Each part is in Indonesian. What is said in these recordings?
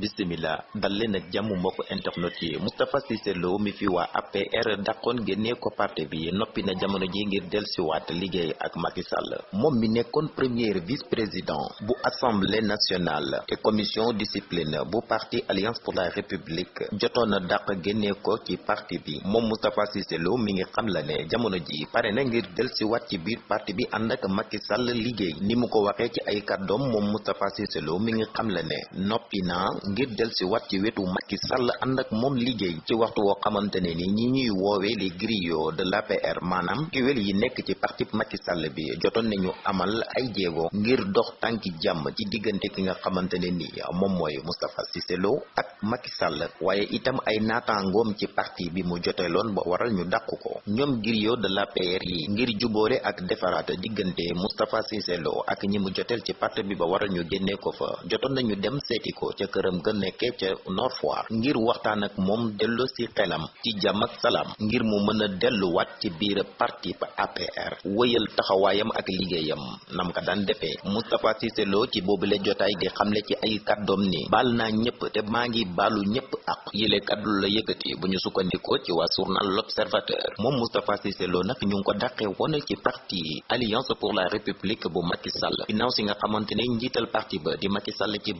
bisimila dal leen ak jàmm mbokk internet yi. Moustapha Cissé mi fi waa APR dàqoon génnee ko parti bi. Noppi na jamono ji ngir dellusiwaat liggéey ak Macky Sall. Premier vice président bu assemblée nationale te commission discipline bu parti alliance pour la république jotoon na dàq génnee ko ci parti bi. Moom Moustapha Cissé Lo mi ngi xam la ne jamono ji pare na ngir dellusiwaat ci biir parti bi ni mu ko ci ay ngir delsi wat ci wetu Macky Sall ànd ak moom liggéey ci waxtu woo xamante ne ni ñi ñuy woowee les griots de l'APR maanaam kiwel yi nekk ci parti Macky Sall bi jotoon nañu amal ay jéego ngir dox tànki jàmm ci diggante ki nga xamante ne ni moom mooy Moustapha Cissé Lo ak Macky Sall waaye itam ay naataangoom ci parti bi mu joteeloon ba waral ñu dàq ko. ñoom griots de l'APR yi ngir jubóole ak defaraat diggante Moustapha Cissé Lo ak ñi mu joteel ci parti bi ba waral ñu génnee ko fa jotoon nañu dem seeti ko ca këram ga nekkee ca Nord Foire ngir waxtaan ak moom delloo ci xelam ci jàmm ak salaam ngir mu mën a delluwaat ci biir parti ba APR wëyal taxawaayam ak liggéeyam. Nam ka daan defee Moustapha Cissé Lo ci boobule jotaay di xamle ci ay kàddoom ni te maa ngi baalu ñëpp ak yile kàddu la yëkkati bu ñu sukkandikoo ci waa journal L'Observateur. Moom Moustapha Cissé Lo nag ñu ko dàqee woon ci parti Alliance pour la République bu Macky Sall. Ginnaaw si nga xamante ne njiital parti ba di Macky Sall ci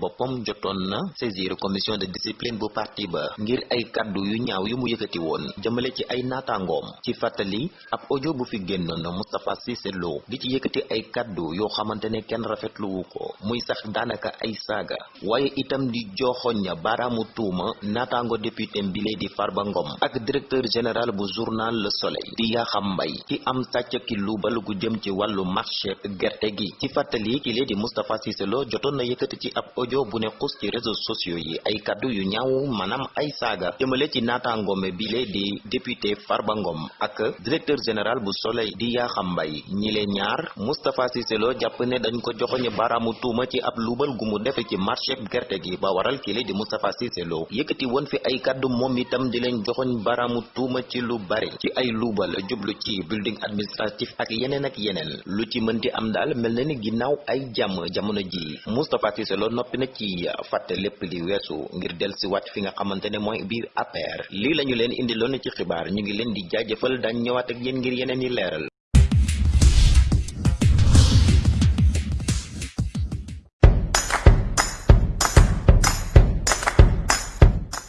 jotoon na saisir commission de discipline bu parti ba ngir ay kaddu yu ñaaw yu mu yëkkati woon jëmale ci ay naataangoom. Ci fàttali ab audio bu fi génnoon Moustapha Cissé Lo di ci yëkkati ay kaddu yoo xamante ne kenn rafetluwu ko muy sax daanaka ay saaga. Waaye itam di joxoñ baaraamu tuuma naataango député bile di Farba Ngom ak directeur général bu journal Le Soleil di Yakham Mbaye ci am sàcc ki luubal gu jëm ci wàllu marché gerte gi. Ci fàttali ki di Moustapha Cissé Lo jotoon na ci ab audio bu ne xus ci réseaux sociaux yi ay kaddu yu maanaam ay saaga jëmale ci naataangoome bile di député Farba Ngom. Ak directeur général bu Soleil di Yakham Mbaye. Ñi leen ñaar Moustapha Cissé Lo ne dañ ko joxoñ baaraamu tuuma ci ab luubal gu mu def ci marché gerte gi ba waral ki lee di Moustapha Cissé Lo. Yëkkati woon fi ay kaddu moom itam di leen joxoñ baaraamu tuuma ci lu bari ci ay luubal jublu ci building administratif ak yeneen ak yeneen. Lu ci mënti am daal mel na ni ginnaaw ay jàmm jamono ji. Moustapha Cissé Lo na ci fàtte lépp li weesu ngir del si wàcc fi nga xamante ne mooy biir APR. Lii la ñu leen indiloon ci xibaar ñu ngi leen di jaajëfal dañ ñëwaat ak yéen ngir yeneen yi leeral